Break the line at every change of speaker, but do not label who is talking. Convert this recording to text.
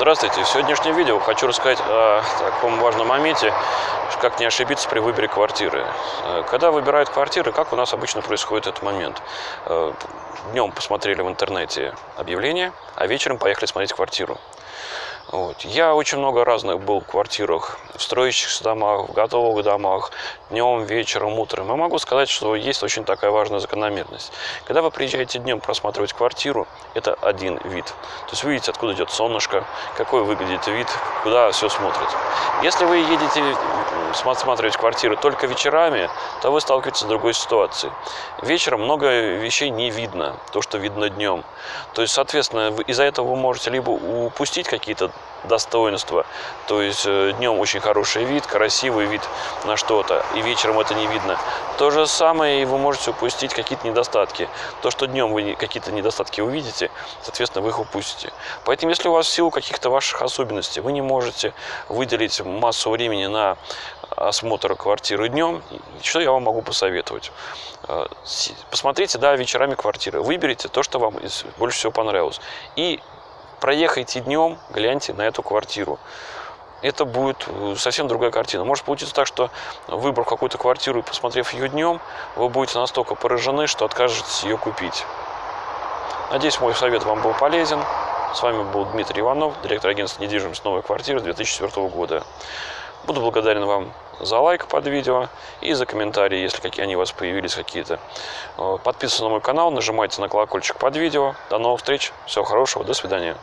Здравствуйте! В сегодняшнем видео хочу рассказать о таком важном моменте, как не ошибиться при выборе квартиры. Э, когда выбирают квартиры, как у нас обычно происходит этот момент? Э, Днем посмотрели в интернете объявление, а вечером поехали смотреть квартиру. Вот. Я очень много разных был в квартирах, в строящихся домах, в готовых домах, днем, вечером, утром. И могу сказать, что есть очень такая важная закономерность. Когда вы приезжаете днем просматривать квартиру, это один вид. То есть вы видите, откуда идет солнышко, какой выглядит вид, куда все смотрит. Если вы едете смотреть квартиры только вечерами, то вы сталкиваетесь с другой ситуацией. Вечером много вещей не видно, то, что видно днем. То есть, соответственно, из-за этого вы можете либо упустить какие-то достоинства. То есть э, днем очень хороший вид, красивый вид на что-то, и вечером это не видно. То же самое и вы можете упустить какие-то недостатки. То, что днем вы какие-то недостатки увидите, соответственно, вы их упустите. Поэтому, если у вас в силу каких-то ваших особенностей вы не можете выделить массу времени на осмотр квартиры днем, что я вам могу посоветовать? Э, посмотрите, да, вечерами квартиры, выберите то, что вам больше всего понравилось. И проехайте днем, гляньте на эту квартиру. Это будет э, совсем другая картина. Может получиться так, что выбрав какую-то квартиру и посмотрев ее днем, вы будете настолько поражены, что откажетесь ее купить. Надеюсь, мой совет вам был полезен. С вами был Дмитрий Иванов, директор агентства недвижимость «Новая квартира» 2004 года. Буду благодарен вам за лайк под видео и за комментарии, если какие они у вас появились какие-то. Э, подписывайтесь на мой канал, нажимайте на колокольчик под видео. До новых встреч, всего хорошего, до свидания.